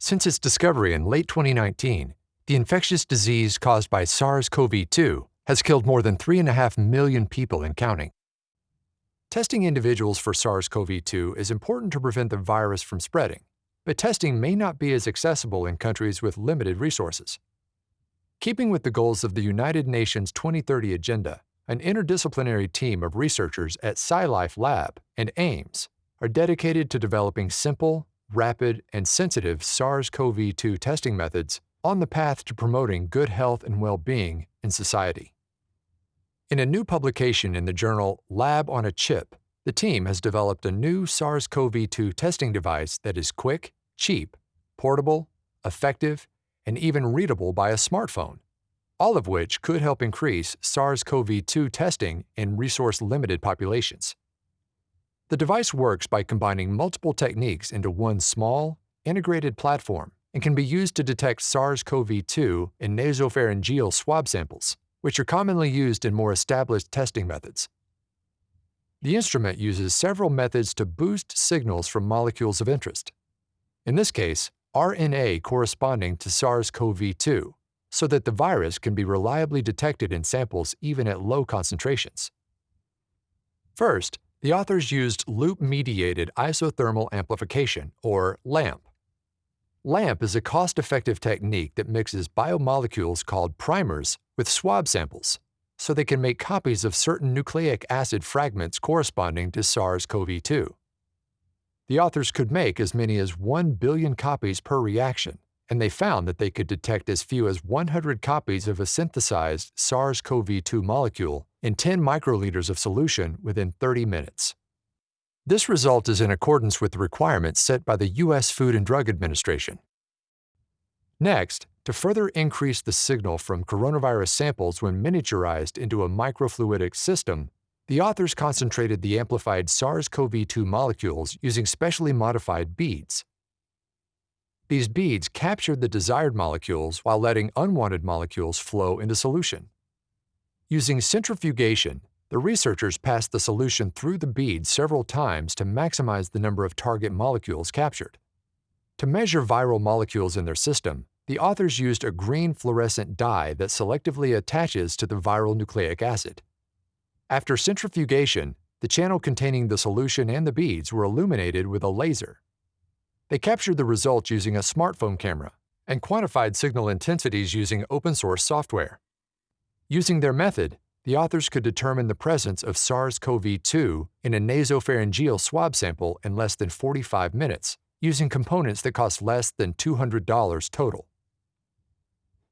Since its discovery in late 2019, the infectious disease caused by SARS CoV 2 has killed more than 3.5 million people and counting. Testing individuals for SARS CoV 2 is important to prevent the virus from spreading, but testing may not be as accessible in countries with limited resources. Keeping with the goals of the United Nations 2030 Agenda, an interdisciplinary team of researchers at SciLife Lab and AIMES are dedicated to developing simple, rapid, and sensitive SARS CoV 2 testing methods on the path to promoting good health and well being in society. In a new publication in the journal Lab on a Chip, the team has developed a new SARS CoV 2 testing device that is quick, cheap, portable, effective, and even readable by a smartphone, all of which could help increase SARS CoV 2 testing in resource limited populations. The device works by combining multiple techniques into one small, integrated platform and can be used to detect SARS CoV 2 in nasopharyngeal swab samples, which are commonly used in more established testing methods. The instrument uses several methods to boost signals from molecules of interest. In this case, RNA corresponding to SARS-CoV-2 so that the virus can be reliably detected in samples even at low concentrations. First, the authors used loop-mediated isothermal amplification, or LAMP. LAMP is a cost-effective technique that mixes biomolecules called primers with swab samples so they can make copies of certain nucleic acid fragments corresponding to SARS-CoV-2. The authors could make as many as 1 billion copies per reaction, and they found that they could detect as few as 100 copies of a synthesized SARS-CoV-2 molecule in 10 microliters of solution within 30 minutes. This result is in accordance with the requirements set by the U.S. Food and Drug Administration. Next, to further increase the signal from coronavirus samples when miniaturized into a microfluidic system, the authors concentrated the amplified SARS-CoV-2 molecules using specially modified beads. These beads captured the desired molecules while letting unwanted molecules flow into solution. Using centrifugation, the researchers passed the solution through the beads several times to maximize the number of target molecules captured. To measure viral molecules in their system, the authors used a green fluorescent dye that selectively attaches to the viral nucleic acid. After centrifugation, the channel containing the solution and the beads were illuminated with a laser. They captured the results using a smartphone camera and quantified signal intensities using open-source software. Using their method, the authors could determine the presence of SARS-CoV-2 in a nasopharyngeal swab sample in less than 45 minutes, using components that cost less than $200 total.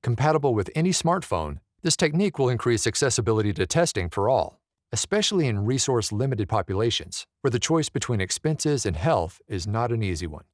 Compatible with any smartphone, this technique will increase accessibility to testing for all especially in resource-limited populations, where the choice between expenses and health is not an easy one.